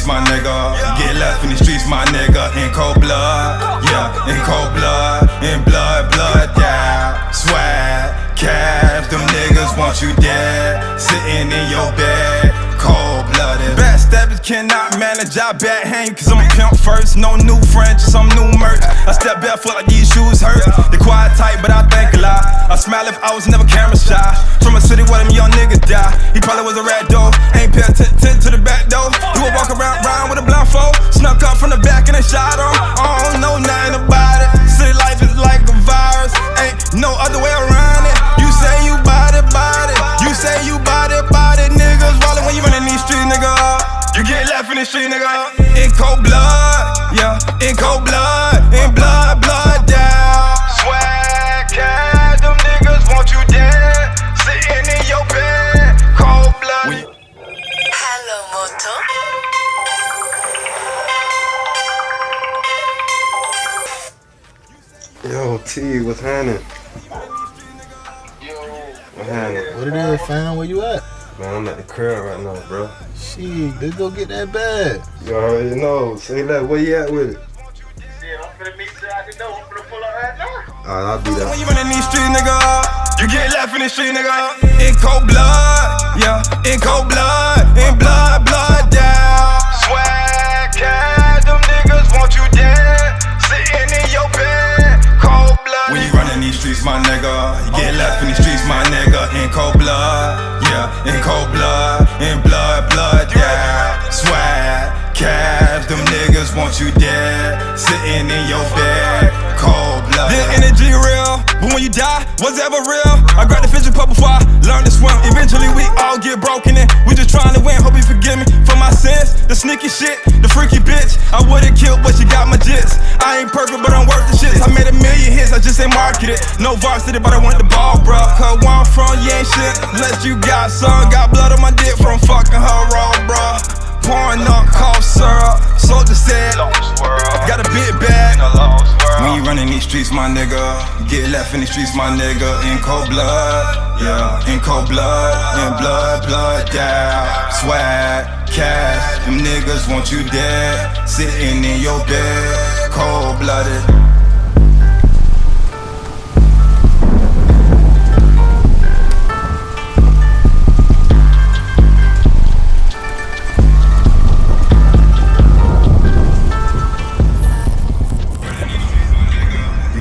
streets, my nigga. Get left in the streets, my nigga. In cold blood, yeah, in cold blood, in blood, blood, yeah. Swag, cash, them niggas want you dead. Sitting in your bed, cold blooded. Backstabbers cannot manage, I back hang, cause I'm a pimp first. No new French, some new merch. I step back, barefoot like these shoes hurt. They quiet tight, but I think smile if I was never camera shy. From a city where them young niggas die. He probably was a rat though. Ain't pay attention to the back though. You would walk around, round with a blindfold. Snuck up from the back and they shot him. I don't know nothing about it. City life is like a virus. Ain't no other way around it. You say you bout it. You say you bout it. Niggas rollin' when you runnin' these streets, nigga. You get left in the street, nigga. In cold blood, yeah. In cold blood, Yo, T, what's happening? What happening? What it is, fam? Where you at? Man, I'm at the crib right now, bro. Shit, let's go get that bag. You already know. Say that. Where you at with it? Alright, I'll be When there. you running these streets, nigga, you get left in the street, nigga. In cold blood, yeah, in cold blood, streets, my nigga, you get left in the streets, my nigga. In cold blood, yeah, in cold blood, in blood, blood yeah. Swag cash, them niggas want you dead. Sitting in your bed, cold blood. This energy real, but when you die, was ever real? I grabbed the fishing pole before I learned to swim. Eventually, we all get broken and we just trying to win. Hope you forgive me for my sins, the sneaky shit, the freaky bitch. I would've killed, but she got my jits. I ain't perfect, but I'm worth the shits. I made a million hits, I just ain't marketed. No varsity, but I want the ball, bro. Cause where I'm from, you ain't shit. Unless you got some, got blood on my dick from fucking her raw, bro. Pouring up cough syrup, soldier said, got a big bag. When you running these streets, my nigga, get left in these streets, my nigga, in cold blood, yeah, in cold blood, in blood, blood down, swag, cash, them niggas want you dead, sitting in your bed, cold blooded.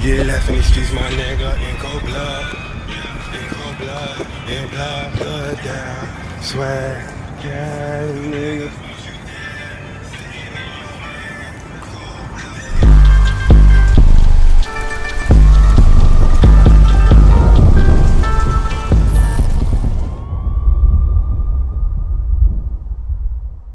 Get left in the streets, my nigga, in cold blood. In cold blood, in blood, blood down. Swag, yeah, niggas